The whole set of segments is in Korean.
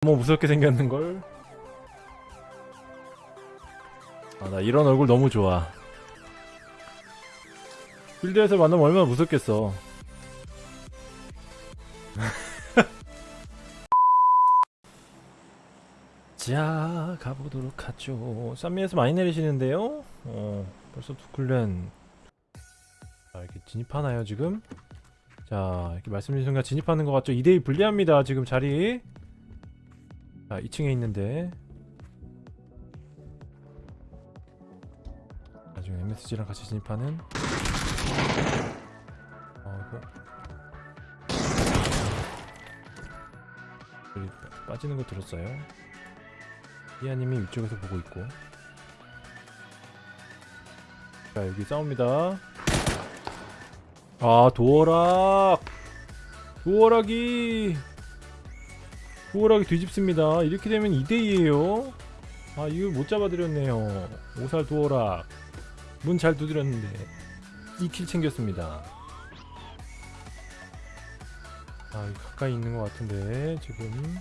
너무 무섭게 생겼는걸? 아 나 이런 얼굴 너무 좋아. 필드에서 만나면 얼마나 무섭겠어 자 가보도록 하죠. 쌈미에서 많이 내리시는데요. 어 벌써 두클랜. 자 이렇게 진입하나요 지금? 자 이렇게 말씀드린 순간 진입하는 것 같죠? 2대2 불리합니다 지금 자리. 자 2층에 있는데. 나중에 MSG랑 같이 진입하는. 어 이거. 빠지는 거 들었어요 이하님이 위쪽에서 보고 있고. 자 여기 싸웁니다. 아 도어락! 도어락이! 도어락이 뒤집습니다. 이렇게 되면 2대2에요. 아 이거 못 잡아드렸네요. 오살 도어락. 문 잘 두드렸는데. 2킬 챙겼습니다. 아 가까이 있는 것 같은데 지금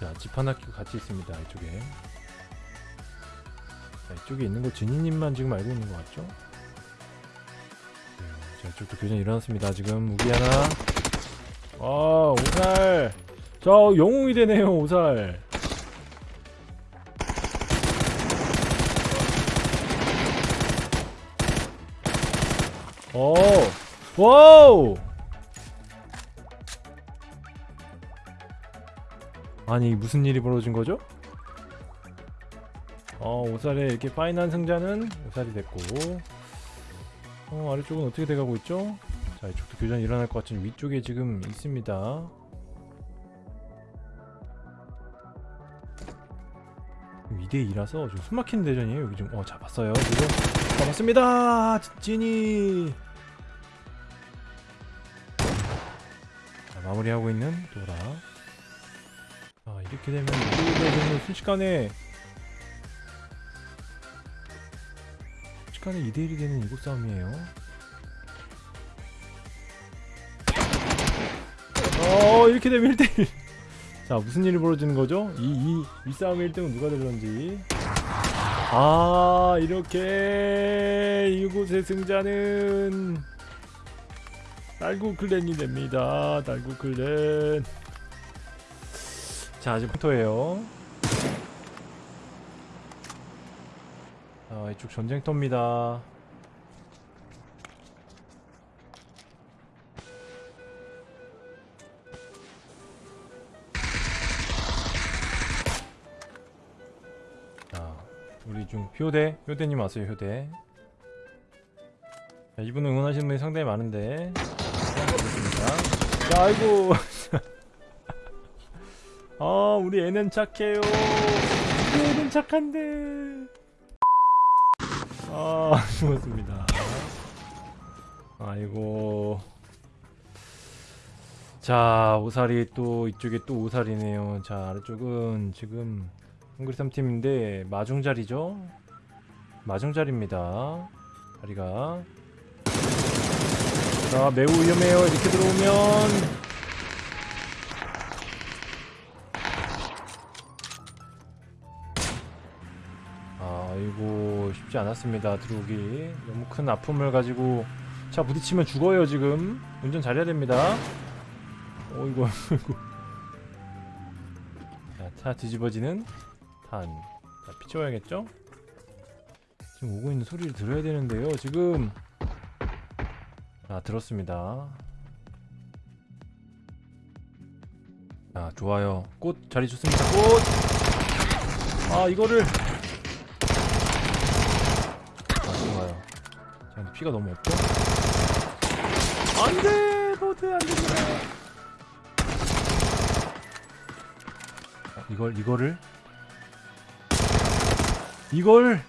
자 집 하나 끼고 같이 있습니다 이쪽에. 자, 이쪽에 있는 거 진이님만 지금 알고 있는 것 같죠? 네, 자 이쪽도 교전 일어났습니다 지금. 무기 하나. 아 오살. 자 영웅이 되네요 오살. 오 와우 아니 무슨 일이 벌어진 거죠? 어 오살의 이렇게 파인한 승자는 오살이 됐고 어 아래쪽은 어떻게 돼가고 있죠? 자 이쪽도 교전 일어날 것 같은 위쪽에 지금 있습니다. 2대2라서 좀 숨막히는 대전이에요 여기 좀어 잡았어요 지금. 잡았습니다! 자, 마무리하고 있는 도라. 아 이렇게 되면 이대전은 순식간에 순식간에 2대1이 되는 이곳 싸움이에요. 어 이렇게 되면 1대1 자 무슨 일이 벌어지는 거죠? 이, 이, 이 싸움의 1등은 누가 되는지. 아 이렇게 이곳의 승자는 달구 클랜이 됩니다. 달구 클랜 자 아직 포토예요. 자 이쪽 전쟁터입니다. 자 우리 중 효대 효대님 왔어요 효대. 자, 이분 응원하시는 분이 상당히 많은데. 자 아이고 아 우리 애는 착해요. 우리 애는 착한데. 아 죽었습니다. 아이고. 자 오살이 또 이쪽에 또 오살이네요. 자 아래쪽은 지금 헝그리 3팀인데 마중자리죠? 마중자리입니다. 자리가. 자 매우 위험해요. 이렇게 들어오면 쉽지 않았습니다 들어오기. 너무 큰 아픔을 가지고 차 부딪히면 죽어요 지금. 운전 잘해야 됩니다. 어이구 어이구 자, 차 뒤집어지는 탄. 자, 비춰야겠죠? 지금 오고 있는 소리를 들어야 되는데요 지금. 자 들었습니다. 자 좋아요. 꽃 자리 좋습니다. 꽃 아 이거를 아 좋아요 자 피가 너무 없죠? 안돼! 로드 안됩니다. 어, 이걸 이거를? 이걸?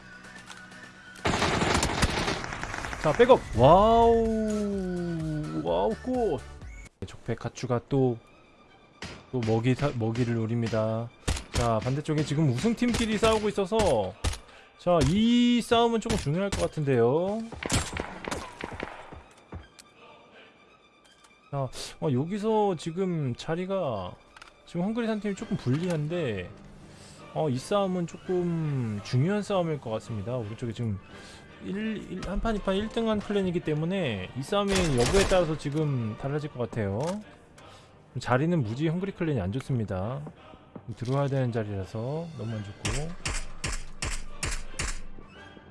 자 백업! wow! wow 꽃 적 피카츄가 또 또 먹이 사, 먹이를 노립니다. 자 반대쪽에 지금 우승팀끼리 싸우고 있어서 자 이 싸움은 조금 중요할 것 같은데요. 자 어, 여기서 지금 자리가 지금 헝그리 산 팀이 조금 불리한데 어, 이 싸움은 조금 중요한 싸움일 것 같습니다. 오른쪽에 지금 1, 1, 한판 2판 1등한 clan이기 때문에 이 싸움의 여부에 따라서 지금 달라질 것 같아요. 자리는 무지 헝그리 clan이 안 좋습니다. 들어와야 되는 자리라서 너무 안 좋고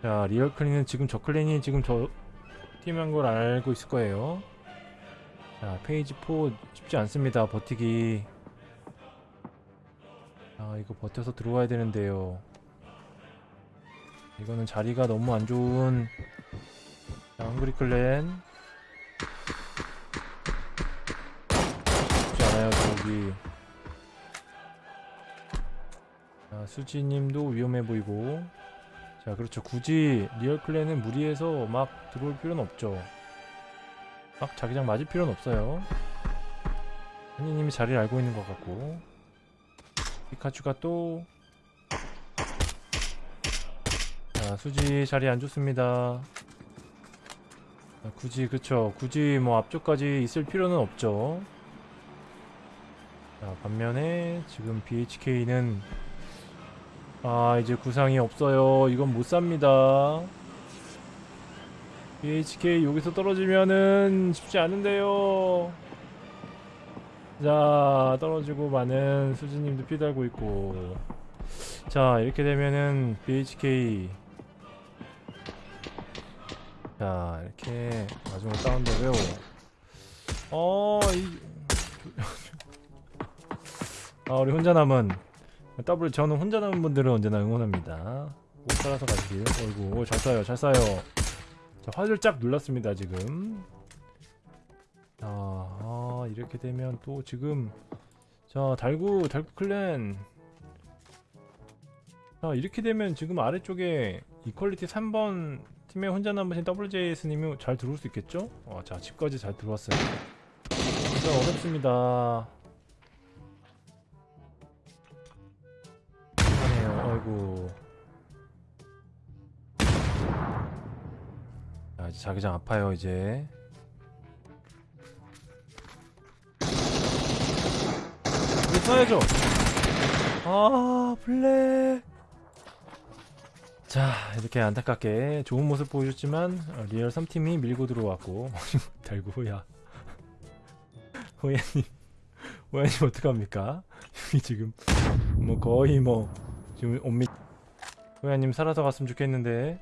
자 리얼 clan은 지금 저 clan이 지금 저 팀한 걸 알고 있을 거예요. 자 페이지 4 쉽지 않습니다 버티기. 아 이거 버텨서 들어와야 되는데요. 이거는 자리가 너무 안 좋은 자 헝그리 클랜. 쉽지 않아요 저기. 자 수지님도 위험해 보이고 자 그렇죠. 굳이 리얼 clan은 무리해서 막 들어올 필요는 없죠. 막 자기장 맞을 필요는 없어요. 한이님이 자리를 알고 있는 것 같고. 피카츄가 또. 자, 수지 자리 안 좋습니다. 자, 굳이 그쵸. 굳이 뭐 앞쪽까지 있을 필요는 없죠. 자 반면에 지금 BHK는 아 이제 구상이 없어요. 이건 못 삽니다. BHK 여기서 떨어지면은 쉽지 않은데요. 자 떨어지고 많은 수지님도 피 달고 있고 자 이렇게 되면은 BHK 자 이렇게 마지막 다운되고요 어이 아 우리 혼자 남은 더블 저는 혼자 남은 분들은 언제나 응원합니다. 꼭 따라서 가시길. 어이구 잘 쏴요 잘 쏴요. 자 화를 쫙 눌렀습니다 지금. 자 아, 이렇게 되면 또 지금 자 달구 달구 클랜. 자 이렇게 되면 지금 아래쪽에 이퀄리티 3번 팀에 혼자 남으신 WJS님이 잘 들어올 수 있겠죠? 어, 자 집까지 잘 들어왔어요. 진짜 어렵습니다 아이고. 자 이제 자기장 아파요 이제. 이거 써야죠. 아 블랙 자 이렇게 안타깝게 좋은 모습 보여줬지만 어, 리얼 3팀이 밀고 들어왔고 달고 호야. 호야님. 호야님 어떡합니까? 여기 지금 뭐 거의 뭐 지금 옴미 호야님 살아서 갔으면 좋겠는데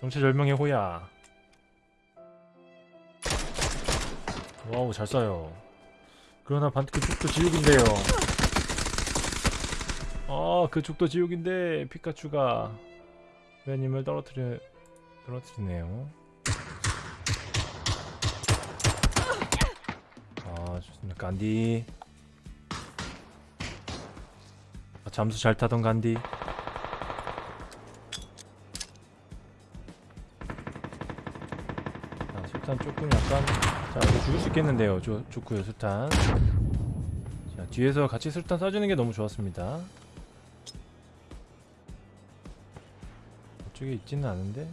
절체절명의 호야 wow 잘 쏴요 그러나 반 그쪽도 지옥인데요 아 그쪽도 지옥인데 피카츄가 회원님을 떨어뜨려 떨어뜨리네요. 아 좋습니다. 간디. 잠수 잘 타던 간디. 자 술탄 조금 약간 자 이거 죽을 수 있겠는데요. 좋 좋고요 술탄. 자 뒤에서 같이 술탄 쏴주는 게 너무 좋았습니다. 저쪽에 있지는 않은데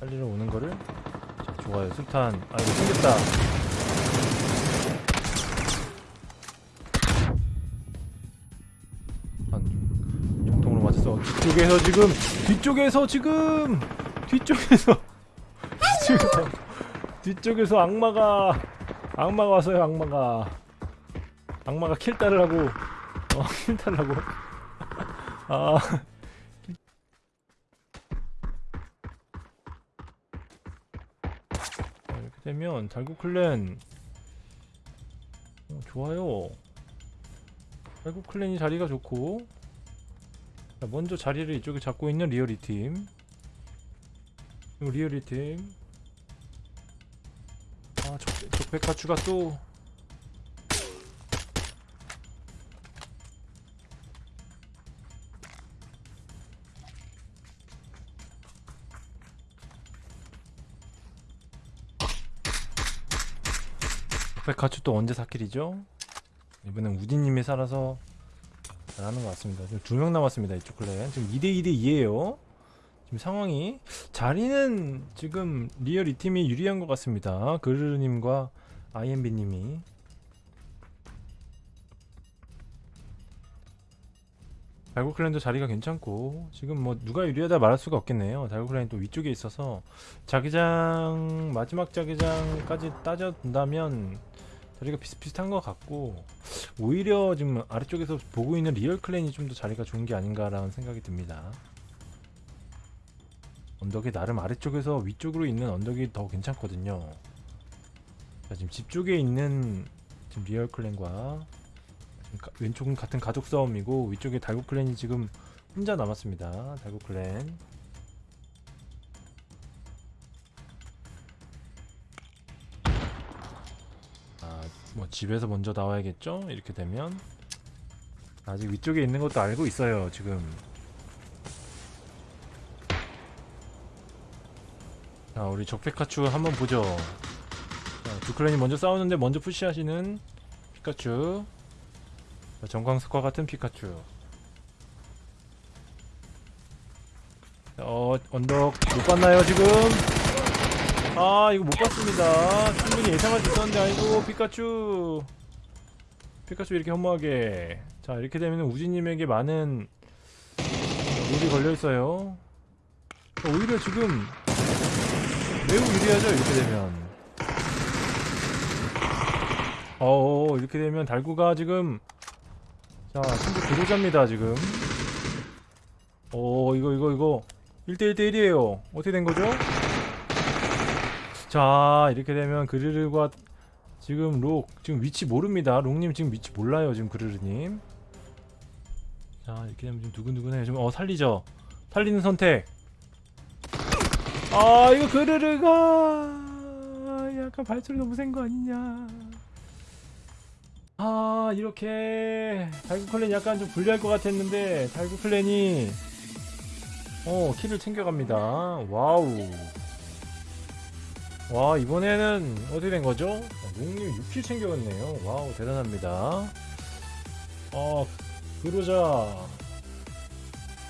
빨리로 오는 거를 자, 좋아요 술탄 아 이거 생겼다 맞았어. 뒤쪽에서 지금 뒤쪽에서 지금 뒤쪽에서. 뒤쪽에서 뒤쪽에서 악마가 악마가 왔어요 악마가. 악마가 킬 따르라고. 어킬 따르라고. 아. 자, 이렇게 되면 달구 clan. 어, 좋아요. 달구 clan이 자리가 좋고. 자, 먼저 자리를 이쪽에 잡고 있는 리얼 이 팀. 리얼 이 팀. 아, 적, 적백화추가 또. 적백화추 또 언제 사킬이죠? 이번엔 우디님이 살아서 잘하는 것 같습니다. 지금 두 명 남았습니다. 이쪽 클랜 지금 2대 2대 2예요. 지금 상황이 자리는 지금 리얼 이 팀이 유리한 것 같습니다. 그르르님과 IMB님이 달고clan도 자리가 괜찮고 지금 뭐 누가 유리하다 말할 수가 없겠네요. 달고clan이 또 위쪽에 있어서 자기장 마지막 자기장까지 따져본다면 자리가 비슷비슷한 것 같고 오히려 지금 아래쪽에서 보고 있는 리얼 clan이 좀 더 자리가 좋은 게 아닌가라는 생각이 듭니다. 언덕이 나름 아래쪽에서 위쪽으로 있는 언덕이 더 괜찮거든요. 자, 지금 집 쪽에 있는 지금 리얼 clan과 왼쪽은 같은 가족 싸움이고 위쪽에 달고 clan이 지금 혼자 남았습니다. 달고 clan. 뭐 집에서 먼저 나와야겠죠? 이렇게 되면 아직 위쪽에 있는 것도 알고 있어요. 지금. 자, 우리 적페카츄 한번 보죠. 자, 두 클랜이 먼저 싸우는데 먼저 푸시하시는 피카츄. 자, 정광석과 같은 피카츄. 자, 어, 언덕 못 봤나요, 지금? 아, 이거 못 봤습니다. 충분히 예상할 수 있었는데, 아이고, 피카츄. 피카츄 이렇게 허무하게. 자, 이렇게 되면 우지님에게 많은 룰이 걸려있어요. 오히려 지금 매우 유리하죠, 이렇게 되면. 어 이렇게 되면 달구가 지금 자 친구 들어잡니다 지금 어 이거 이거 이거 1대1대1이에요 어떻게 된 거죠? 자 이렇게 되면 그르르가 지금 록 지금 위치 모릅니다. 록님 지금 위치 몰라요 지금 그르르님. 자 이렇게 되면 좀 두근두근해요 지금 어 살리죠. 살리는 선택. 아 이거 그르르가 약간 발소리 너무 센 거 아니냐. 아 이렇게 달구 clan 약간 좀 불리할 것 같았는데 달구 clan이 어 kill을 챙겨갑니다. wow 와 이번에는 어떻게 된 거죠? 용님 6kill 챙겨갔네요 wow 대단합니다 어 그러자